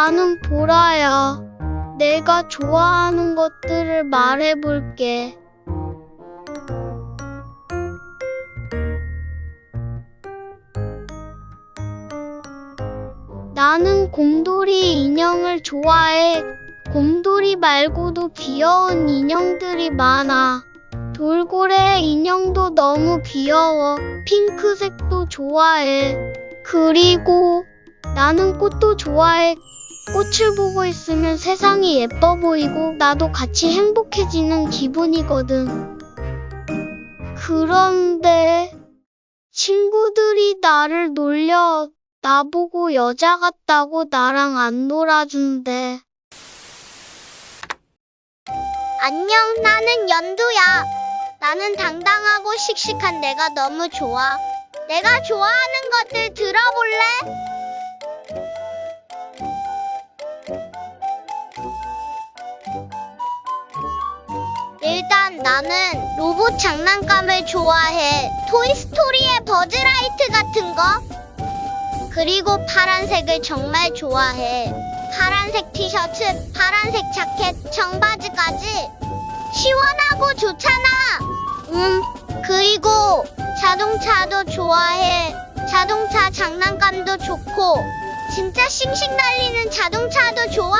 나는 보라야. 내가 좋아하는 것들을 말해볼게. 나는 곰돌이 인형을 좋아해. 곰돌이 말고도 귀여운 인형들이 많아. 돌고래 인형도 너무 귀여워. 핑크색도 좋아해. 그리고 나는 꽃도 좋아해. 꽃을 보고 있으면 세상이 예뻐 보이고 나도 같이 행복해지는 기분이거든. 그런데 친구들이 나를 놀려 나보고 여자 같다고 나랑 안 놀아준대. 안녕, 나는 연두야. 나는 당당하고 씩씩한 내가 너무 좋아. 내가 좋아하는 것들 들어볼래? 나는 로봇 장난감을 좋아해. 토이스토리의 버즈라이트 같은 거. 그리고 파란색을 정말 좋아해. 파란색 티셔츠, 파란색 자켓, 청바지까지. 시원하고 좋잖아. 음, 그리고 자동차도 좋아해. 자동차 장난감도 좋고. 진짜 싱싱 달리는 자동차도 좋아?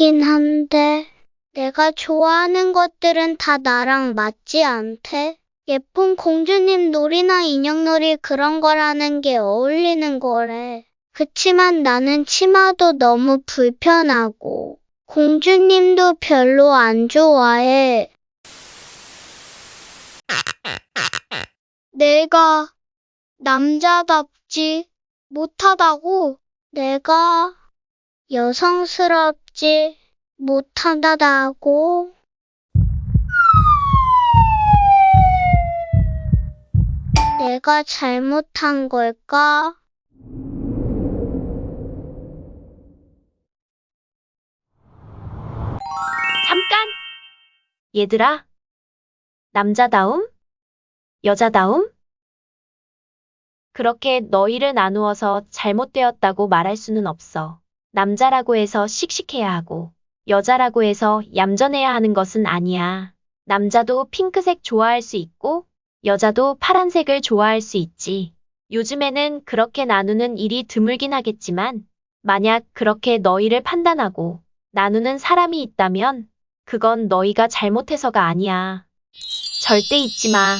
그렇긴 한데, 내가 좋아하는 것들은 다 나랑 맞지 않대? 예쁜 공주님 놀이나 인형놀이 그런 거라는 게 어울리는 거래. 그치만 나는 치마도 너무 불편하고, 공주님도 별로 안 좋아해. 내가 남자답지 못하다고? 내가 여성스럽지 못하다고? 내가 잘못한 걸까? 잠깐! 얘들아, 남자다움? 여자다움? 그렇게 너희를 나누어서 잘못되었다고 말할 수는 없어. 남자라고 해서 씩씩해야 하고, 여자라고 해서 얌전해야 하는 것은 아니야. 남자도 핑크색 좋아할 수 있고, 여자도 파란색을 좋아할 수 있지. 요즘에는 그렇게 나누는 일이 드물긴 하겠지만, 만약 그렇게 너희를 판단하고 나누는 사람이 있다면, 그건 너희가 잘못해서가 아니야. 절대 잊지 마.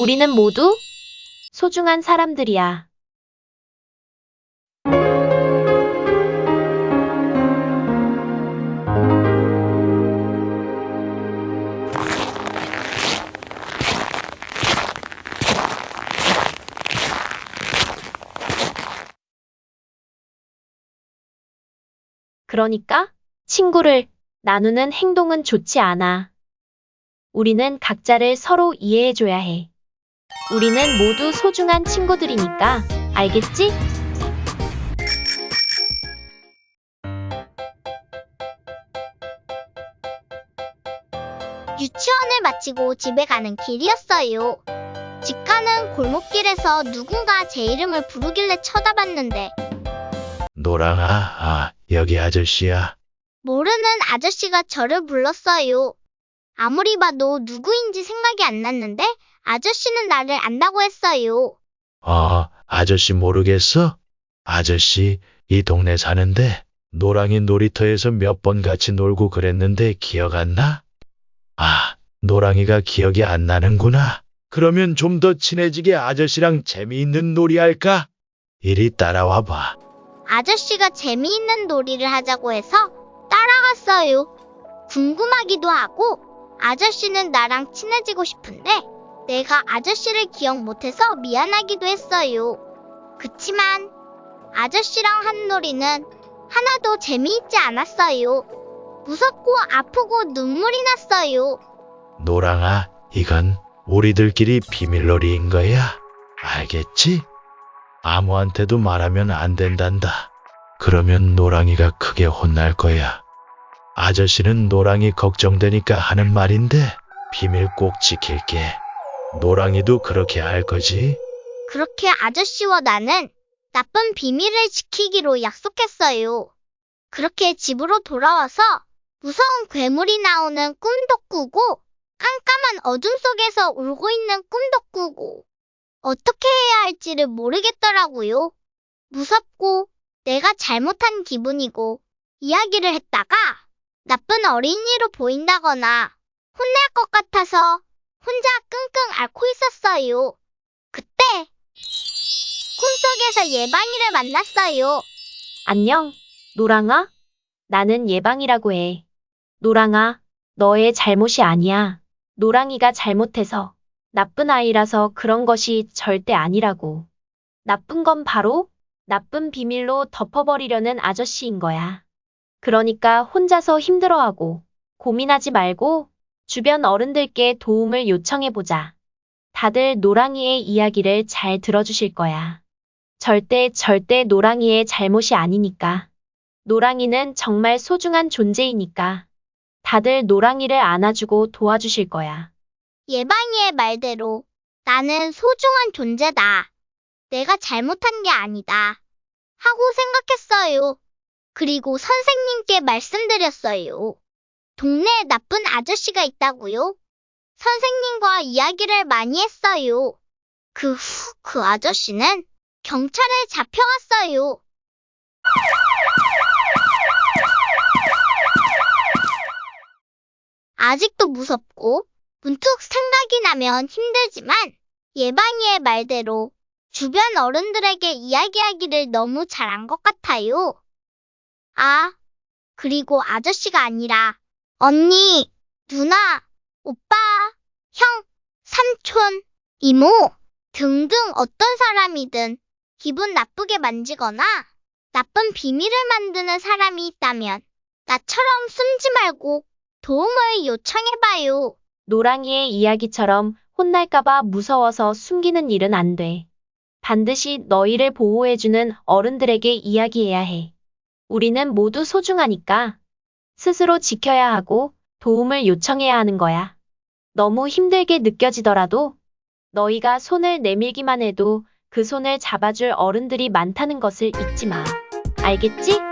우리는 모두 소중한 사람들이야. 그러니까 친구를 나누는 행동은 좋지 않아. 우리는 각자를 서로 이해해줘야 해. 우리는 모두 소중한 친구들이니까, 알겠지? 유치원을 마치고 집에 가는 길이었어요. 집 가는 골목길에서 누군가 제 이름을 부르길래 쳐다봤는데 노랑아, 아, 여기 아저씨야. 모르는 아저씨가 저를 불렀어요. 아무리 봐도 누구인지 생각이 안 났는데 아저씨는 나를 안다고 했어요. 어, 아저씨 모르겠어? 아저씨, 이 동네 사는데, 노랑이 놀이터에서 몇 번 같이 놀고 그랬는데 기억 안 나? 아, 노랑이가 기억이 안 나는구나. 그러면 좀 더 친해지게 아저씨랑 재미있는 놀이 할까? 이리 따라와 봐. 아저씨가 재미있는 놀이를 하자고 해서 따라갔어요. 궁금하기도 하고 아저씨는 나랑 친해지고 싶은데 내가 아저씨를 기억 못해서 미안하기도 했어요. 그치만 아저씨랑 한 놀이는 하나도 재미있지 않았어요. 무섭고 아프고 눈물이 났어요. 노랑아, 이건 우리들끼리 비밀놀이인 거야. 알겠지? 아무한테도 말하면 안 된단다. 그러면 노랑이가 크게 혼날 거야. 아저씨는 노랑이 걱정되니까 하는 말인데 비밀 꼭 지킬게. 노랑이도 그렇게 할 거지? 그렇게 아저씨와 나는 나쁜 비밀을 지키기로 약속했어요. 그렇게 집으로 돌아와서 무서운 괴물이 나오는 꿈도 꾸고 깜깜한 어둠 속에서 울고 있는 꿈도 꾸고 어떻게 해야 할지를 모르겠더라고요. 무섭고 내가 잘못한 기분이고 이야기를 했다가 나쁜 어린이로 보인다거나 혼날 것 같아서 혼자 끙끙 앓고 있었어요. 그때 꿈속에서 예방이를 만났어요. 안녕, 노랑아? 나는 예방이라고 해. 노랑아, 너의 잘못이 아니야. 노랑이가 잘못해서 나쁜 아이라서 그런 것이 절대 아니라고. 나쁜 건 바로 나쁜 비밀로 덮어버리려는 아저씨인 거야. 그러니까 혼자서 힘들어하고 고민하지 말고 주변 어른들께 도움을 요청해보자. 다들 노랑이의 이야기를 잘 들어주실 거야. 절대 절대 노랑이의 잘못이 아니니까. 노랑이는 정말 소중한 존재이니까. 다들 노랑이를 안아주고 도와주실 거야. 예방이의 말대로 나는 소중한 존재다. 내가 잘못한 게 아니다. 하고 생각했어요. 그리고 선생님께 말씀드렸어요. 동네에 나쁜 아저씨가 있다고요? 선생님과 이야기를 많이 했어요. 그 후, 그 아저씨는 경찰에 잡혀갔어요. 아직도 무섭고 문득 생각이 나면 힘들지만 예방이의 말대로 주변 어른들에게 이야기하기를 너무 잘한 것 같아요. 아, 그리고 아저씨가 아니라 언니, 누나, 오빠, 형, 삼촌, 이모 등등 어떤 사람이든 기분 나쁘게 만지거나 나쁜 비밀을 만드는 사람이 있다면 나처럼 숨지 말고 도움을 요청해봐요. 노랑이의 이야기처럼 혼날까봐 무서워서 숨기는 일은 안 돼. 반드시 너희를 보호해주는 어른들에게 이야기해야 해. 우리는 모두 소중하니까 스스로 지켜야 하고 도움을 요청해야 하는 거야. 너무 힘들게 느껴지더라도 너희가 손을 내밀기만 해도 그 손을 잡아줄 어른들이 많다는 것을 잊지 마. 알겠지?